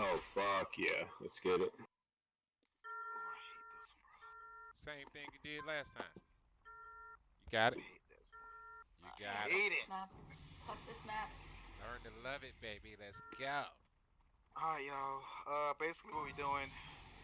Oh fuck yeah, let's get it. Oh, I hate this one, Same thing you did last time. You got it. This one. You got it. hate it. This. Fuck this map. Learn to love it, baby. Let's go. Alright, y'all. Uh, basically what we're doing,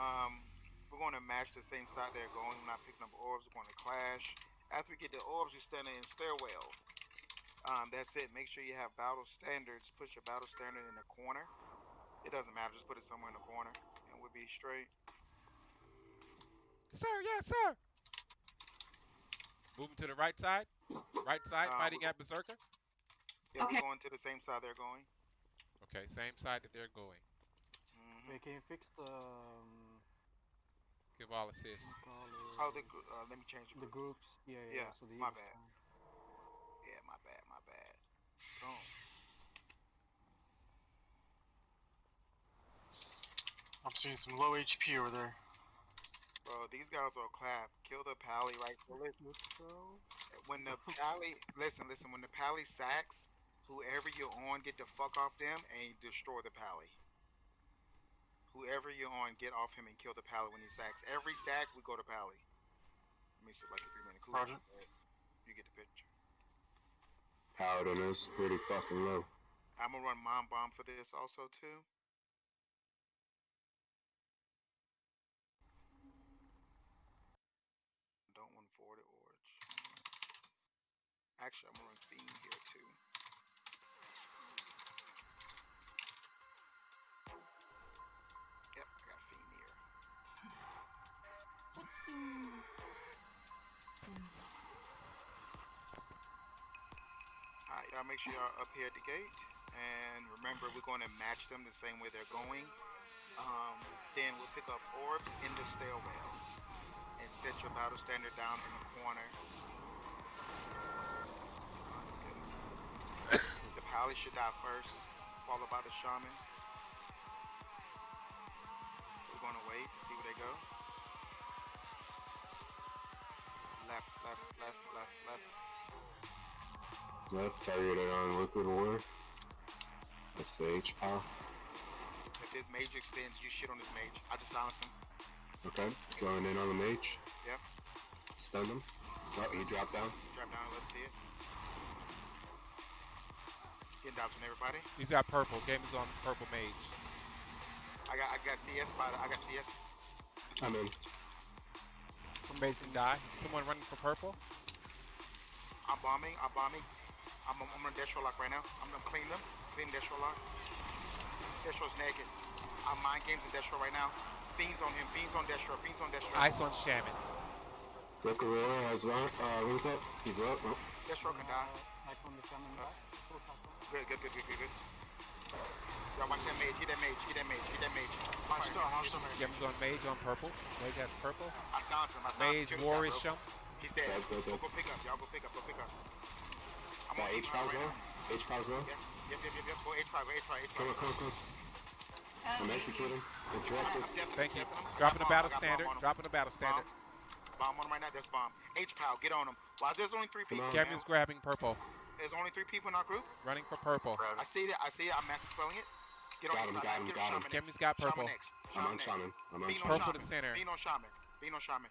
um, we're going to match the same side they're going. We're not picking up orbs. We're going to clash. After we get the orbs, you're standing in stairwell. Um, that's it. Make sure you have battle standards. Put your battle standard in the corner. It doesn't matter. Just put it somewhere in the corner, and we'll be straight. Sir, yes, sir. Moving to the right side. Right side, Uh, fighting at Berserker. Yeah, Okay. we're going to the same side they're going. Okay, same side that they're going. hmm Wait, can you fix the um, Give all assist. call Oh, the uh, let me change the the group. groups? Yeah, yeah. Yeah, so the my Eagles bad. can- Yeah, my bad, my bad. Boom. I'm seeing some low HP over there. Bro, these guys are clap. Kill the pally right. So listen, when the pally, listen, listen. When the pally sacks, whoever you're on, get the fuck off them and destroy the pally. Whoever you're on, get off him and kill the pally when he sacks. Every sack, we go to pally. Let me see, like a three minute cooldown. Roger. You get the picture. Paladin is pretty fucking low. I'm gonna run mom bomb for this also too. Don't want forward or actually I'm gonna run fiend here too. Yep, I got fiend here. Futsu. Alright, y'all make sure y'all up here at the gate. And remember, we're going to match them the same way they're going. Um, then we'll pick up orbs in the stairwell. And set your battle standard down in the corner. The should die first, followed by the shaman. We're going to wait, see where they go. Left, left, left, left, left. Left targeted on liquid war. That's the H power. If this mage extends, you shit on this mage. I just silenced him. Okay, going in on the mage. Yep. Stun him. Oh, he dropped down. Drop down, let's see it. Getting down on everybody. He's got purple. Game is on purple mage. I got I got CS by the, I got CS. I'm in. Mage can die. Someone running for purple. I'm bombing, I'm bombing. I'm I'm on Destro lock right now. I'm gonna clean them. Clean Destro lock. Destro's naked. I'm mind games in Destro right now. Fiends on him, fiends on Destro, fiends on Destro. Ice on Shaman. Liquid war has one. Uh, who's up? He's up. Oh. Destro can die. Cyclone the Shaman back. Full cyclone. Good, good, good, good, good, good. Y'all watch that mage, hit that mage, hit that mage, hit that mage. Hostile, Fire. hostile mage. Gem's on mage on purple. Mage has purple. I silenced him, I silenced Mage him. Kill this war is jump. He's dead. Dead, dead, Go, go pick up, y'all go pick up, go pick up. I'm on H H powers low. H powers low. Yep, yep, yep, yep, yep. Go H5, go H5, H5. Come on, come on, come on. I'm executing. Interrupted. Thank you. Dropping the battle standard. Dropping the battle standard. Bomb on him right now. That's bomb. H Pow, get on him. Why there's only three Come people? on. man. Gem's grabbing purple. There's only three people in our group. Running for purple. I see that. I see it. I'm mass dispelling it. Get on Got him, got him, got him. Shaman next. Gemmy's got purple. Shaman. I'm on shaman. I'm on shaman. Purple to center. Bean on shaman. Bean on shaman.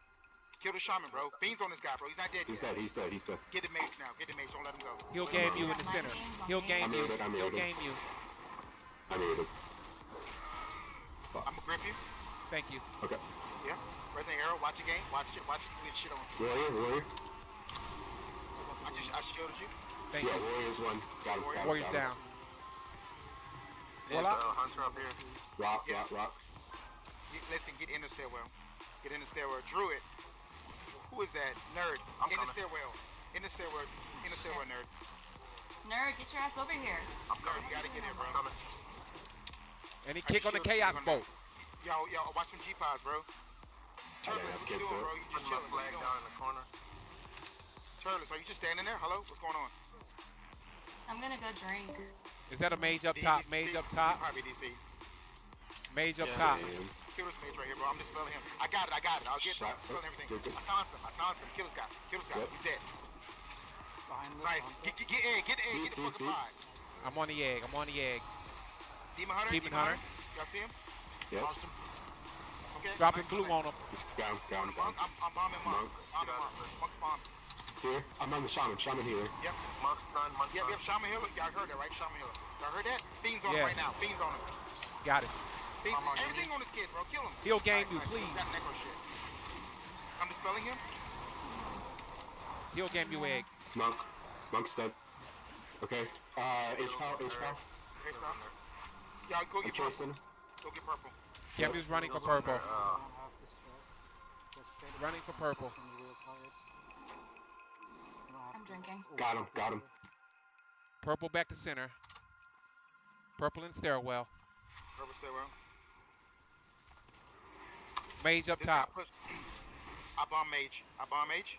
Kill the shaman, bro. Bean's on this guy, bro. He's not dead He's yet. dead. He's dead. He's dead. Get the mage now. Get the mage. Don't let him go. He'll game you in the center. He'll game I'm you. He'll game you. I muted. I'm gonna grip you. Thank you. Okay. Yeah. Resident arrow. Watch your game. Watch it. Watch it. Get shit on. Warrior, warrior. I just I shielded you. Thank Yeah, you. warrior's one. Got him. Got Warriors got him. down. Warlock. Uh, Hunter up here. Rock, Yeah. rock, rock. Get, listen, get in the stairwell. Get in the stairwell. Druid. Who is that? Nerd. I'm in the stairwell. In the stairwell. In the stairwell, nerd. Nerd, get your ass over here. I'm coming. You gotta get in, bro. Coming. Any I kick on the chaos on bolt. Yo, yo, watch some G-Pods, bro. I Turtles, what you doing, bro? You just chilling. What you in the corner. Turtles, are you just standing there? Hello? What's going on? I'm gonna go drink. Is that a mage up top? Mage up top? Probably DC. Mage up Yeah, top. Damn. Kill this mage right here, bro. I'm just spelling him. I got it. I got it. I'll get it. I'm spelling everything. Good, good. I silenced him. I silenced him. Kill this guy. Kill this guy. Yep. He's dead. Behind this Nice. hunter. Get, get, get in. Get in. See, Get the see, fucking see. pod. I'm on the egg. I'm on the egg. Demon Hunter. Demon Hunter. Y'all see him? Yep. Lost him. Okay. Dropping nice blue on him. He's down, down, down. Monk, I'm, I'm bombing Monk. Monk. Bombing Monk. Monk's bomb. Here, I'm on the shaman. Shaman healer. Yep. Monk's done. Monk's Yep, done. yep. Shaman Hill. Y'all heard that, right? Shaman Hill. Y'all heard that? Fiends on him right now. Fiends on him. Got it. Fiends, I'm on you. on this kid, bro. Kill him. Heal game Nice, you, nice. please. That necro shit. I'm dispelling him. He'll game you egg. Monk. Monk's dead. Okay. Uh, H power, H power. Hey, stop. Y'all go I'm get purple. chasing. Go get purple. Gamu's running for purple. there. I don't have the stress. Just straight up Running for purple. I'm drinking. Got him, got him. Purple back to center. Purple in stairwell. Purple stay well. Mage up This top. push- I bomb mage. I bomb mage.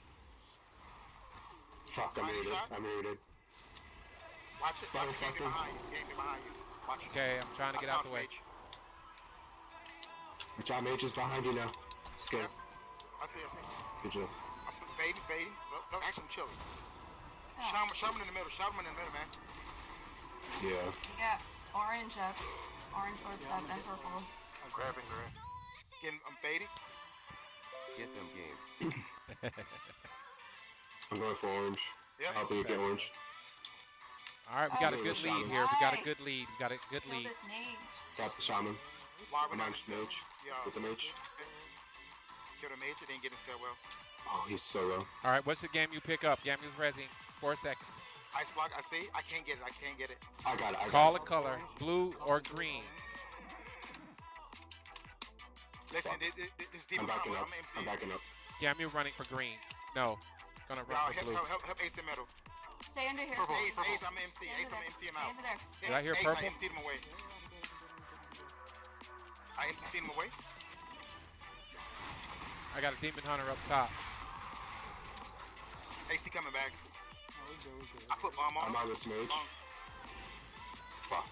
Fuck, I'm Body muted. I'm muted. Watch it. Spider Watch fucker. behind you. Game behind you. Watch it. Okay, I'm trying to I get out the bombed way. mage. John Mage is behind you now. Skills. I see. I see. Good job. I'm fading, fading. No, no, actually, I'm chilling. Shaman, shaman in the middle. Shaman in the middle, man. Yeah. we got orange up. Orange orbs up and purple. I'm grabbing Grant. Getting, I'm fading. Get them game. I'm going for orange. Yeah. Helping you get orange. All right, we got a good lead shaman. here. We got a good lead. We got a good lead. this mage. Got the shaman. Why we're I'm not on mage. Yeah. With the mage. Kill the mage. It didn't get in stairwell. Oh, he's so low. All right, what's the game you pick up? Game Gamu's resing. Four seconds. Ice block. I see. I can't get it. I can't get it. I got it. I got Call it. a color, blue or green. Listen, Fuck. this, this, this I'm backing up. I'm. I'm backing up. Gamu running for green. No, gonna Y'all run for help, blue. help, help, help Ace in middle. Stay under here. Purple. Stay Ace, Ace, I'm MC. stay Ace, under I'm there. MC him Stay out. under there. Did I hear Ace, purple? I MC'd him away. I MC'd him away. I got a demon hunter up top. AC coming back. I put bomb on I'm him. on this mage. Bomb. Fuck.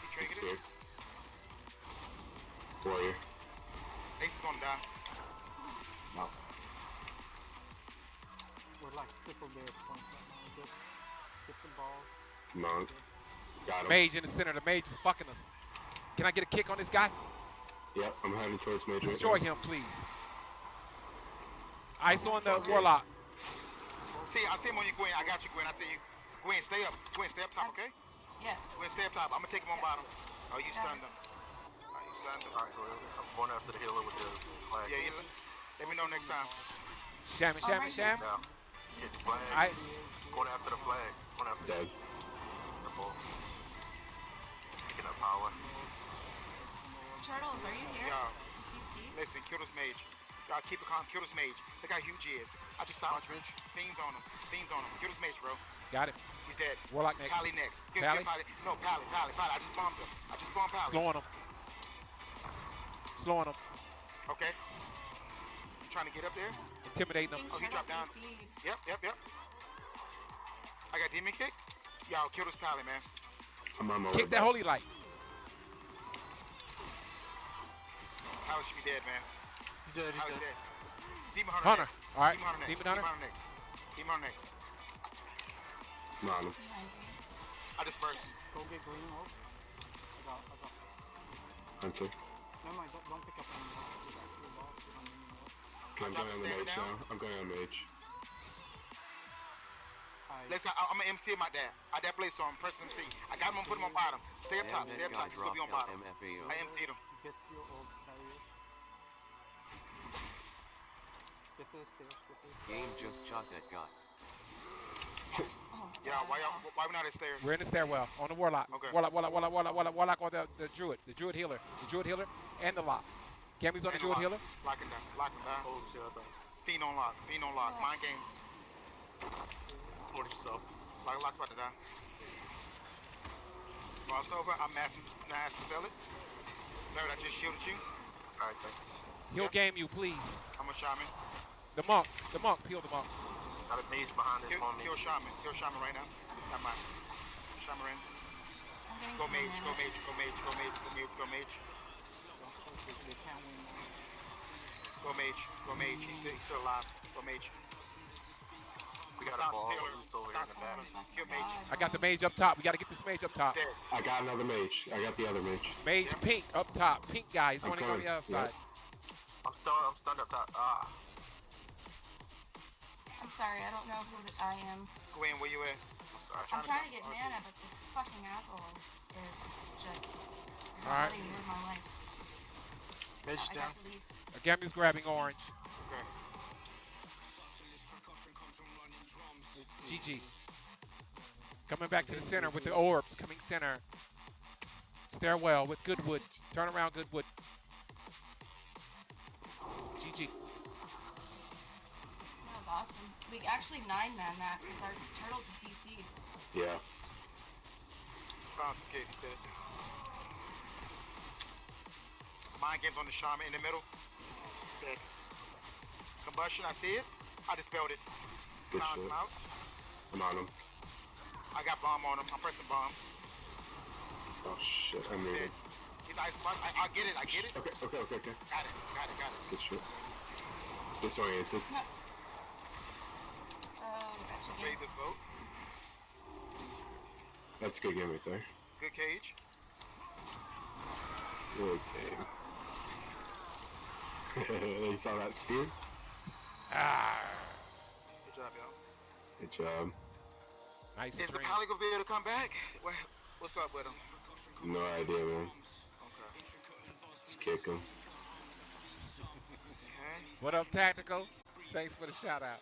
He He's triggered scared. it. Warrior. Ace is gonna die. We're like triple dead points right now. Just get the ball. Monk. Got him. Mage in the center. The mage is fucking us. Can I get a kick on this guy? Yep, I'm heading towards mage. Destroy now. him, please. Ice on the Fuck it. warlock. See, I see him on you, Gwen. I got you, Gwen. I see you. Gwen, stay up. Gwen, stay up top, okay? Yeah. Gwen, stay up top. I'm gonna take him on bottom. Oh, you stunned him. Oh, you stunned him. Alright, go ahead. I'm going after the healer with the flag. Yeah, you, let me know next time. Sham, sham, right sham. Now, hit the flag. Ice. Going after the flag. Going after Dead. the ball. Picking up power. Turtles, are you here? Y'all, DC? listen, kill this mage. Y'all keep it calm. Kill this mage. Look how huge he is. I just saw him. Fiends on him. Fiends on him. Kill this mage, bro. Got it. He's dead. Warlock next. Pally next. Give, Pally? give Pally. No, Pally, Pally, Pally. I just bombed him. I just bombed Pally. Slowing him. Slowing him. Okay. Trying to get up there? Intimidating him. Oh, he dropped down. Yep, yep, yep. I got demon kick. Y'all kill this Pally, man. I'm on my way Kick that holy light. Pally should be dead, man. He's dead, he's Pally's dead. dead. Demon Hunter. Hunter. All right. Demon Hunter. Demon hunter. Demon Hunter next. I'm. I just burst. Go get green ult. I got, I got. Hunter. Never mind, don't, don't pick up any more. We got two balls. We don't need more. I'm going on the mage now. I'm going on mage. Listen, I, I'm gonna MC him out there. Out that place, so I'm pressing MC. I got him, I'm put him on bottom. Stay up top, stay up top. guy He's gonna be on bottom. I MC'd him. Get your old carrier. Get to the stairs. Get to the stairs. Game just shot that guy. Oh, Yeah, why y'all, why we not at stairs? We're in the stairwell on the warlock. Okay. Warlock, warlock, warlock, warlock, warlock, warlock on the, the druid, the druid healer, the druid healer, and the lock. Gammy's on the And druid lock. healer. Locking down, locking down. Oh, shit, I thought. Fiend on lock, fiend on lock. Mind games. Support yourself. Lock, lock about to die. Cross over, I'm massing, mass to sell it. Third, I just shielded you. Alright, thanks. He'll Yep. game you, please. I'm a shaman. The monk, the monk, peel the monk. Got a mage behind this Kill, on me. kill shaman, kill shaman right now. Not mine. Shaman in. I'm Go mage, go mage, go mage, go mage, go mage, go mage. Don't focus. They can't win now. Go mage, go mage. He's still, he's still alive. Go mage. We got a ball Taylor. loose over here in the back. Kill Mage. I got the mage up top. We got to get this mage up top. Dead. I got another mage. I got the other mage. Mage pink up top. Pink guy. He's I'm running on the other Yep. side. I'm stunned. I'm stunned up top. Ah. I'm sorry, I don't know who that I am. Gwen, where you at? I'm sorry. I'm trying to get mana, but this fucking asshole is just you're Alright. letting me live my life. Mage I down. got to leave. Gamu's grabbing orange. Okay. GG. Coming back to the center with the orbs. Coming center. Stairwell with Goodwood. Turn around, Goodwood. GG. That was awesome. We actually nine man that because our turtles is DC'd. Yeah. Found some kids dead. Mind games on the shaman in the middle. Dead. Combustion, I see it. I dispelled it. Good Found shit. him out. I'm on him. I got bomb on him. I'm pressing bomb. Oh shit. I'm Dead. moving. He's nice. I, I get it. I get it. Okay. Okay. Okay. Okay. Got it. Got it. Got it. Good shit. Disoriented. Oh, gotcha. Raise Game. this vote. That's a good game right there. Good cage. Good game. you saw that spear? Ah. Good job, y'all. Good job. Nice Is the stream. Pally gonna be able to come back? What's up with him? No idea, man. Okay. Just kick him. Okay. What up, Tactical? Thanks for the shout out.